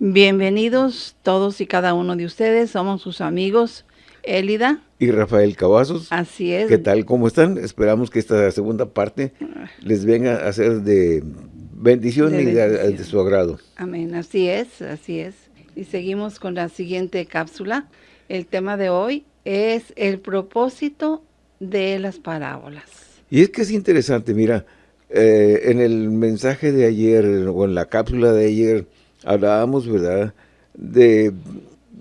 Bienvenidos todos y cada uno de ustedes. Somos sus amigos Elida. Y Rafael Cavazos. Así es. ¿Qué tal? ¿Cómo están? Esperamos que esta segunda parte les venga a ser de bendición De y de, de su agrado. Amén. Así es, así es. Y seguimos con la siguiente cápsula. El tema de hoy es el propósito de las parábolas. Y es que es interesante, mira, eh, en el mensaje de ayer, o en la cápsula de ayer, hablábamos, ¿verdad?, de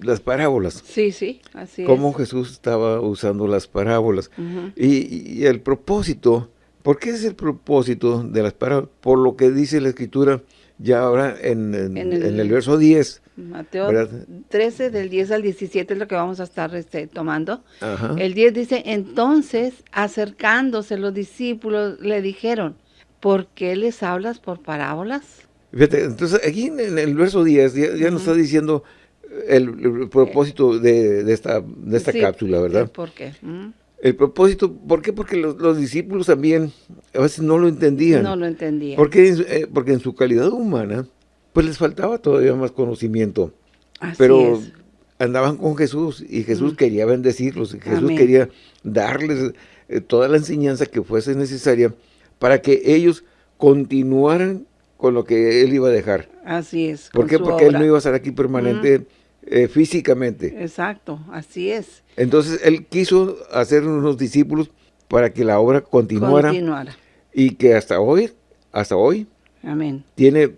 las parábolas. Sí, sí, así cómo es. Jesús estaba usando las parábolas. Y, y el propósito, ¿por qué es el propósito de las parábolas? Por lo que dice la Escritura ya ahora en, en- En el- en el verso 10. Mateo ¿Verdad? 13, del 10 al 17 es lo que vamos a estar este, tomando. Ajá. El 10 dice, entonces, acercándose los discípulos, le dijeron, ¿por qué les hablas por parábolas? Fíjate, entonces aquí en, en el verso 10 ya, ya nos está diciendo el, el propósito de, de esta, de esta Sí, cápsula, ¿verdad? ¿Por qué? ¿Mm? El propósito, ¿por qué? Porque los, los discípulos también a veces no lo entendían. No lo entendía. Porque, en su- eh, porque en su calidad humana, pues les faltaba todavía más conocimiento. Así pero es. andaban con Jesús y Jesús quería bendecirlos. y Jesús Amén. quería darles eh, toda la enseñanza que fuese necesaria para que ellos continuaran con lo que Él iba a dejar. Así es. ¿Por qué? Porque Él no iba a estar aquí permanente eh, físicamente. Exacto, así es. Entonces Él quiso hacer unos discípulos para que la obra continuara Continuara. y que hasta hoy, hasta hoy, Amén. tiene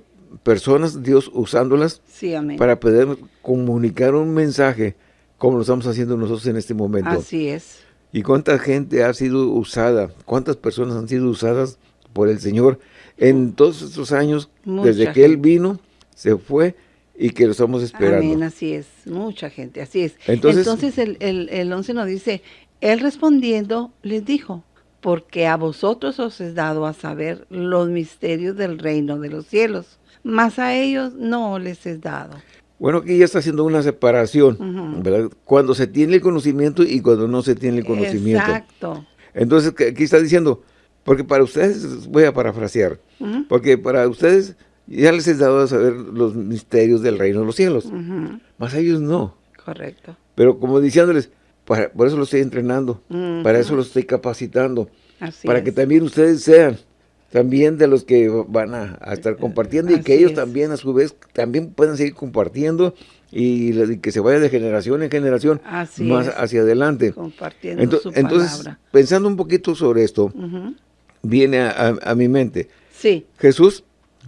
personas, Dios usándolas Sí, amén. para poder comunicar un mensaje como lo estamos haciendo nosotros en este momento. Así es. Y cuánta gente ha sido usada, cuántas personas han sido usadas por el Señor en todos estos años, Mucha desde que Él vino, se fue y que lo estamos esperando. Amén, así es. Mucha gente, así es. Entonces- Entonces, el, el, el 11 nos dice, Él respondiendo les dijo, porque a vosotros os es dado a saber los misterios del reino de los cielos, mas a ellos no les es dado. Bueno, aquí ya está haciendo una separación. ¿verdad? Cuando se tiene el conocimiento y cuando no se tiene el conocimiento. Exacto. Entonces, aquí está diciendo, porque para ustedes, voy a parafrasear, porque para ustedes ya les he dado a saber los misterios del reino de los cielos, ujú, más a ellos no. Correcto. Pero como diciéndoles, para, por eso lo estoy entrenando, para eso lo estoy capacitando, Así para es. que también ustedes sean también de los que van a, a estar compartiendo y que ellos es. también a su vez también puedan seguir compartiendo y, que se vaya de generación en generación Así más es. hacia adelante. Compartiendo Ento- su entonces, palabra. pensando un poquito sobre esto, Ujú. Viene a, a- a mi mente, Sí, Jesús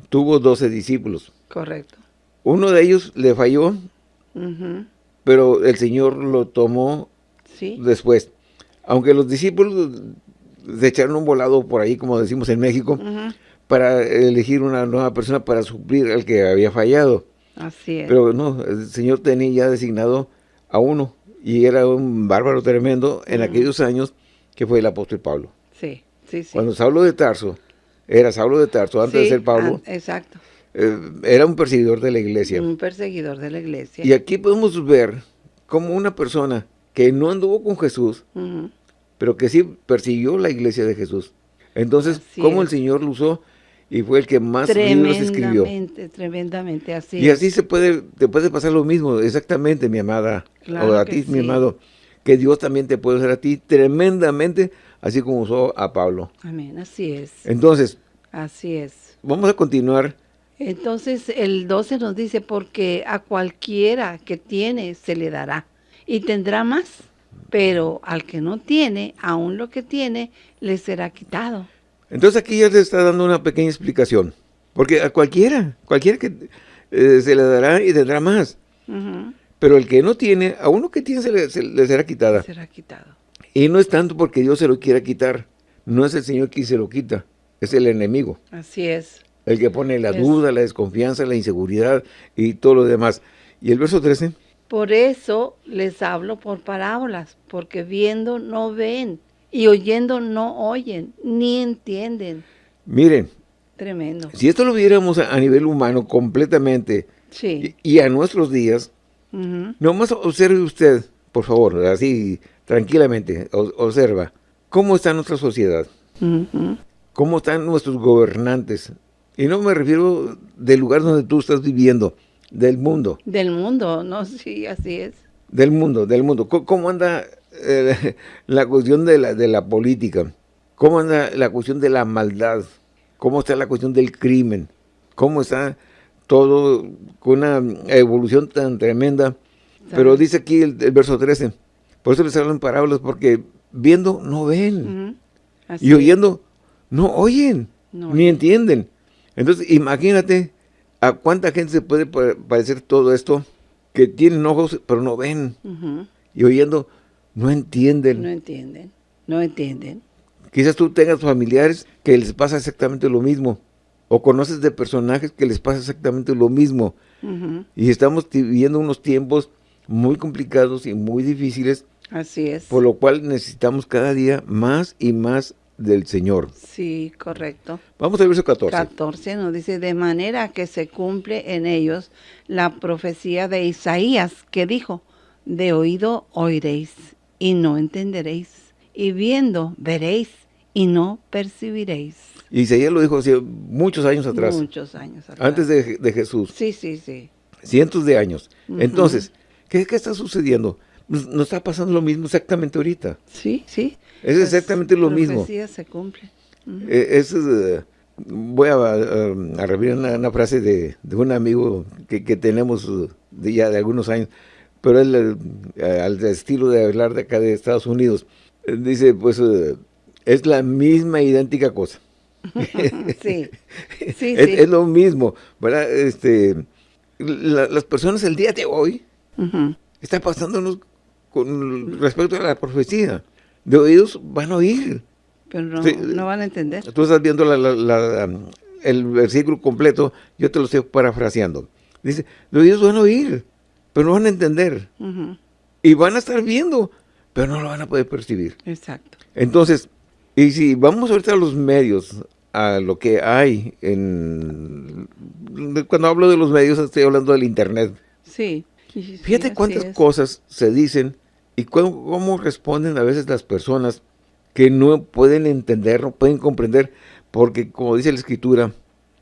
tuvo 12 discípulos, correcto. uno de ellos le falló, pero el Señor lo tomó Sí, después. Aunque los discípulos se echaron un volado por ahí, como decimos en México, para elegir una nueva persona para suplir al que había fallado. así es. Pero no, el Señor tenía ya designado a uno y era un bárbaro tremendo en aquellos años que fue el apóstol Pablo. sí, sí, sí. Cuando Saulo de Tarso, era Saulo de Tarso antes de ser Pablo, exacto. eh, era un perseguidor de la iglesia. Un perseguidor de la iglesia. Y aquí podemos ver como una persona que no anduvo con Jesús, pero que sí persiguió la iglesia de Jesús. Entonces, Así cómo el. Señor lo usó y fue el que más libros escribió. Tremendamente, tremendamente, así Y es. así se puede, te puede pasar lo mismo, exactamente, mi amada, Claro o a ti, mi amado, que Dios también te puede usar a ti tremendamente, así como usó a Pablo. Amén, así es. Entonces, Así es. vamos a continuar. Entonces el 12 nos dice, porque a cualquiera que tiene se le dará y tendrá más, pero al que no tiene, aún lo que tiene, le será quitado. Entonces aquí ya te está dando una pequeña explicación, porque a cualquiera, cualquiera que eh, se le dará y tendrá más, pero el que no tiene, a uno que tiene se le, se le será quitada. Será quitado. Y no es tanto porque Dios se lo quiera quitar, no es el Señor quien se lo quita, es el enemigo. Así es. El que pone la Es- duda, la desconfianza, la inseguridad y todo lo demás. Y el verso 13, Por eso les hablo por parábolas, porque viendo no ven y oyendo no oyen, ni entienden. miren, Tremendo. si esto lo viéramos a, a nivel humano completamente Sí. y, y a nuestros días, Ujú. nomás observe usted, por favor, así tranquilamente, observa, cómo está nuestra sociedad, cómo están nuestros gobernantes. Y no me refiero del lugar donde tú estás viviendo, del mundo. Del mundo, no, sí, así es. Del mundo, del mundo. ¿Cómo, anda eh, la cuestión de la, de la política? ¿Cómo anda la cuestión de la maldad? ¿Cómo está la cuestión del crimen? ¿Cómo está todo con una evolución tan tremenda? Pero dice aquí el, verso 13, por eso les hablo en parábolas, porque viendo no ven, y oyendo no oyen, ni entienden. Entonces, imagínate a cuánta gente se puede parecer todo esto, que tienen ojos pero no ven, y oyendo no entienden. No entienden, no entienden. Quizás tú tengas familiares que les pasa exactamente lo mismo, o conoces de personajes que les pasa exactamente lo mismo. Y estamos viviendo unos tiempos muy complicados y muy difíciles. Así es. Por lo cual necesitamos cada día más y más del Señor. Sí, correcto. Vamos al verso 14. 14 nos dice, de manera que se cumple en ellos la profecía de Isaías que dijo, de oído oiréis y no entenderéis, y viendo veréis y no percibiréis. Isaías lo dijo hace muchos años atrás. Muchos años atrás. Antes de, Jesús. Sí, sí, sí. Cientos de años. Entonces, ¿qué, ¿qué está sucediendo? Nos está pasando lo mismo exactamente ahorita. Sí, sí. Es exactamente lo mismo. se cumple. Eh, eh, voy a, a, revivir una, frase de, un amigo que, tenemos de ya de algunos años, pero él, eh, al estilo de hablar de acá de Estados Unidos, dice, pues, es la misma idéntica cosa. sí, sí, es, es, lo mismo, ¿verdad? Este, las personas el día de hoy están pasándonos con respecto a la profecía de oídos van a oír. Pero no, van a entender. Tú estás viendo el versículo completo, yo te lo estoy parafraseando. Dice, de oídos van a oír, pero no van a entender. Y van a estar viendo, pero no lo van a poder percibir. Exacto. Entonces, y si vamos ahorita a los medios, a lo que hay en... Cuando hablo de los medios estoy hablando del internet. Sí. Fíjate cuántas cosas se dicen y cómo, responden a veces las personas que no pueden entender, no pueden comprender, porque como dice la escritura,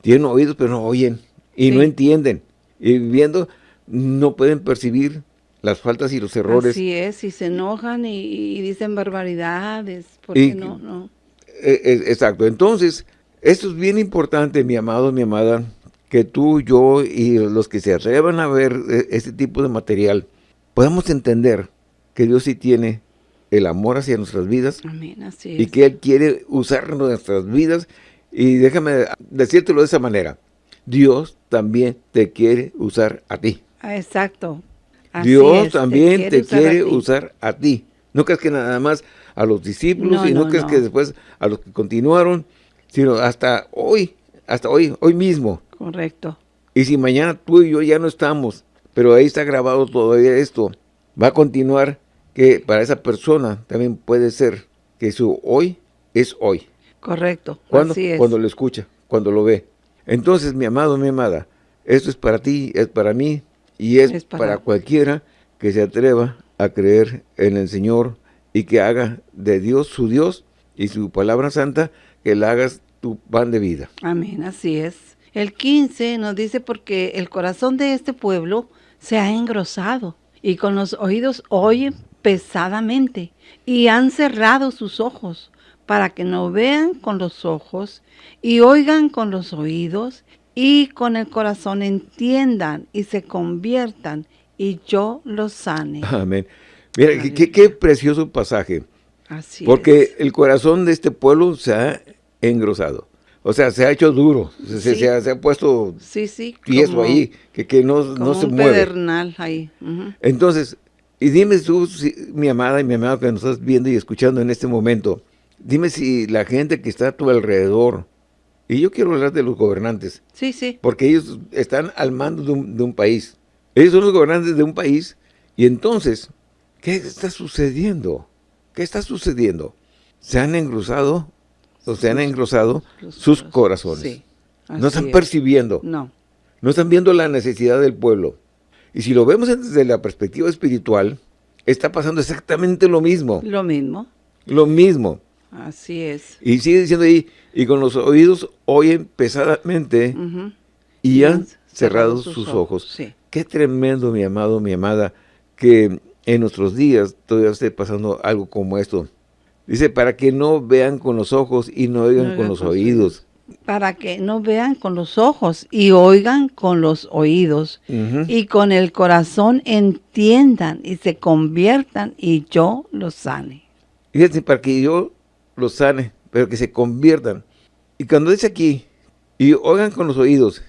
tienen oídos pero no oyen y no entienden. Y viendo no pueden percibir las faltas y los errores. Así es, y se enojan y, dicen barbaridades, porque no, no. E, e, exacto, entonces, esto es bien importante, mi amado, mi amada, que tú, yo y los que se atrevan a ver e, este tipo de material, podamos entender que Dios sí tiene el amor hacia nuestras vidas. Amén, así Y que Él quiere usar nuestras vidas. Y déjame decírtelo de esa manera. Dios también te quiere usar a ti. Ah, exacto. Dios también te quiere, usar, a ti. No crees que nada más a los discípulos y no, crees que después a los que continuaron, sino hasta hoy, hasta hoy, hoy mismo. Correcto. Y si mañana tú y yo ya no estamos, pero ahí está grabado todavía esto, va a continuar que para esa persona también puede ser que su hoy es hoy. Correcto, ¿Cuándo? Cuando lo escucha, cuando lo ve. Entonces, mi amado, mi amada, esto es para ti, es para mí y es, para... cualquiera que se atreva a creer en el Señor y que haga de Dios su Dios y su palabra santa, que la hagas tu pan de vida. Amén, así es. El 15 nos dice porque el corazón de este pueblo se ha engrosado y con los oídos oyen pesadamente y han cerrado sus ojos para que no vean con los ojos y oigan con los oídos y con el corazón entiendan y se conviertan y yo los sane. Amén. Mira, qué, precioso pasaje. Así Porque el corazón de este pueblo se ha engrosado. O sea, se ha hecho duro, se, ha, puesto sí, sí, tieso ahí, que, que no, no se un mueve. pedernal ahí. Entonces, y dime tú, mi amada y mi amado que nos estás viendo y escuchando en este momento, dime si la gente que está a tu alrededor, y yo quiero hablar de los gobernantes. Sí, sí. Porque ellos están al mando de un, de un país. Ellos son los gobernantes de un país. Y entonces, ¿qué está sucediendo? ¿Qué está sucediendo? Se han engrosado o se han engrosado sus corazones. no están percibiendo. No. No están viendo la necesidad del pueblo. Y si lo vemos desde la perspectiva espiritual, está pasando exactamente lo mismo. Lo mismo. Lo mismo. Así es. Y sigue diciendo ahí, y con los oídos oyen pesadamente y, han cerrado, sus, ojos. Qué tremendo, mi amado, mi amada, que en nuestros días todavía esté pasando algo como esto. Dice, para que no vean con los ojos y no oigan con los oídos. Para que no vean con los ojos y oigan con los oídos. Y con el corazón entiendan y se conviertan y yo los sane. Fíjense, para que yo los sane, pero que se conviertan. Y cuando dice aquí, y oigan con los oídos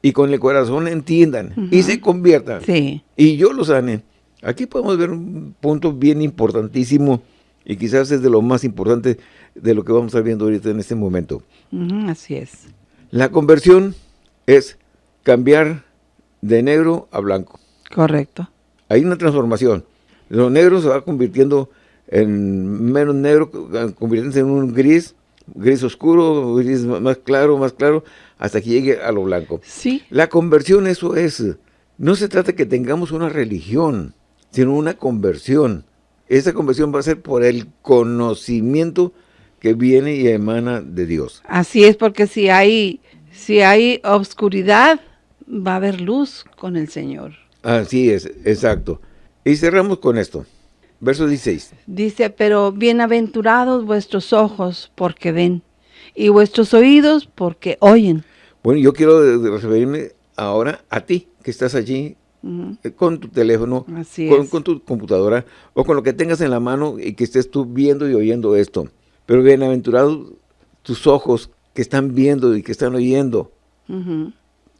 y con el corazón entiendan y se conviertan. Sí. Y yo los sane. Aquí podemos ver un punto bien importantísimo y quizás es de lo más importante de lo que vamos a estar viendo ahorita en este momento. así es. La conversión es cambiar de negro a blanco. Correcto. Hay una transformación. Lo negro se va convirtiendo en menos negro, convirtiéndose en un gris, gris oscuro, gris más claro, más claro, hasta que llegue a lo blanco. Sí. La conversión eso es. No se trata de que tengamos una religión, sino una conversión. Esa conversión va a ser por el conocimiento que viene y emana de Dios. Así es, porque si hay, si hay obscuridad, va a haber luz con el Señor. Así es, exacto. Y cerramos con esto. Verso 16. Dice, pero bienaventurados vuestros ojos porque ven, y vuestros oídos porque oyen. Bueno, yo quiero referirme ahora a ti, que estás allí con tu teléfono, con, tu computadora o con lo que tengas en la mano y que estés tú viendo y oyendo esto. Pero bienaventurados tus ojos que están viendo y que están oyendo.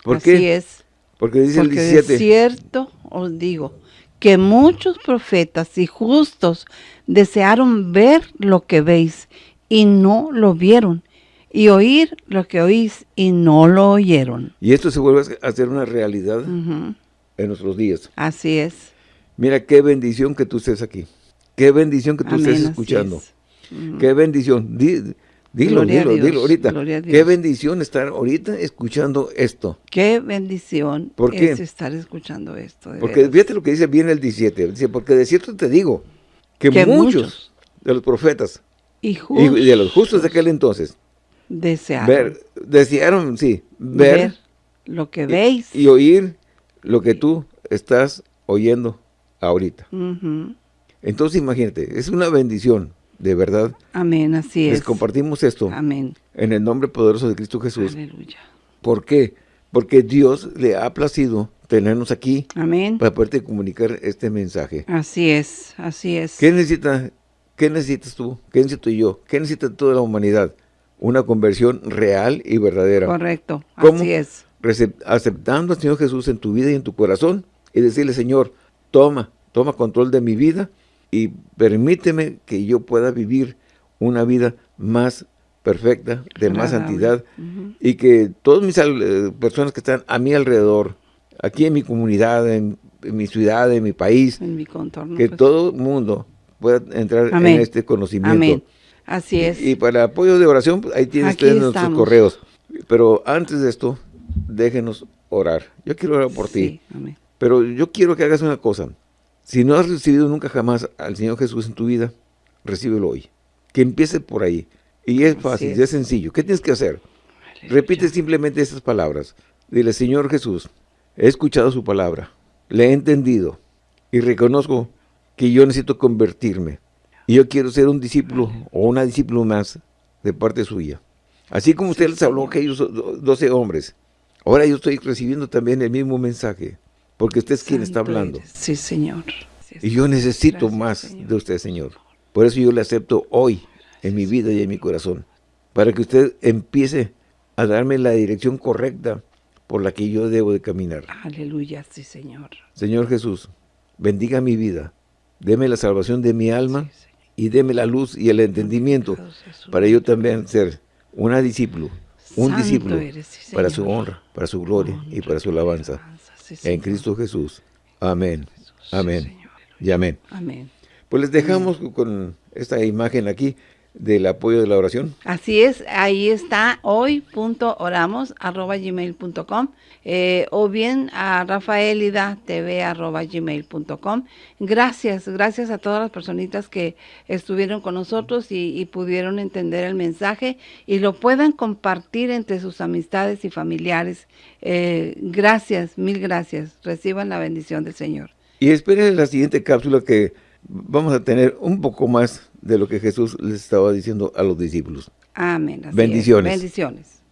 ¿Por Así es. Porque dice el 17. De cierto os digo que muchos profetas y justos desearon ver lo que veis y no lo vieron, y oír lo que oís y no lo oyeron. Y esto se vuelve a hacer una realidad en nuestros días. Así es. Mira qué bendición que tú estés aquí. Qué bendición que tú estés escuchando. Qué bendición. dilo, dilo, dilo ahorita. Qué bendición estar ahorita escuchando esto. Qué bendición ¿Por es estar escuchando esto. porque fíjate lo que dice bien el 17. Dice, porque de cierto te digo que, muchos, de los profetas y, de los justos de aquel entonces desearon, desearon sí, ver, lo que veis y oír lo que tú estás oyendo ahorita. Entonces imagínate, es una bendición, de verdad. Amén, así es. Les compartimos esto. Amén. En el nombre poderoso de Cristo Jesús. Aleluya. ¿Por qué? Porque Dios le ha placido tenernos aquí. Amén. Para poderte comunicar este mensaje. Así es, así es. ¿Qué necesita, qué necesitas tú? ¿Qué necesito yo? ¿Qué necesita toda la humanidad? Una conversión real y verdadera. Correcto, así es aceptando al Señor Jesús en tu vida y en tu corazón y decirle, Señor, toma, toma control de mi vida y permíteme que yo pueda vivir una vida más perfecta, de más santidad y que todas mis eh, personas que están a mi alrededor, aquí en mi comunidad, en, mi ciudad, en mi país, que pues. todo el mundo pueda entrar en este conocimiento. Así es. Y, para apoyo de oración, pues, ahí tienes ustedes nuestros correos. Pero antes de esto, déjenos orar. Yo quiero orar por ti. Pero yo quiero que hagas una cosa. Si no has recibido nunca jamás al Señor Jesús en tu vida, recíbelo hoy. Que empiece por ahí. Y es fácil, es. sencillo. ¿Qué tienes que hacer? Repite simplemente estas palabras. Dile, Señor Jesús, he escuchado su palabra, le he entendido y reconozco que yo necesito convertirme. Y yo quiero ser un discípulo o una discípula más de parte suya. Así como usted les habló a aquellos doce hombres, Ahora yo estoy recibiendo también el mismo mensaje, porque usted es quien está hablando. Sí, Señor. y yo necesito más de usted, Señor. Por eso yo le acepto hoy en mi vida y en mi corazón, para que usted empiece a darme la dirección correcta por la que yo debo de caminar. Aleluya, sí, Señor. Señor Jesús, bendiga mi vida, deme la salvación de mi alma y deme la luz y el entendimiento para yo también ser una discípulo un discípulo para su honra, para su gloria y para su alabanza. en Cristo Jesús. Amén. amén. y amén. Amén. Pues les dejamos con esta imagen aquí. Del apoyo de la oración. Así es, ahí está hoy.oramos arroba gmail.com eh, o bien a rafaelida.tv arroba gmail.com. Gracias, gracias a todas las personitas que estuvieron con nosotros y, pudieron entender el mensaje y lo puedan compartir entre sus amistades y familiares. Eh, gracias, mil gracias. Reciban la bendición del Señor. Y esperen la siguiente cápsula que vamos a tener un poco más de lo que Jesús les estaba diciendo a los discípulos. Amén. Bendiciones. Bendiciones.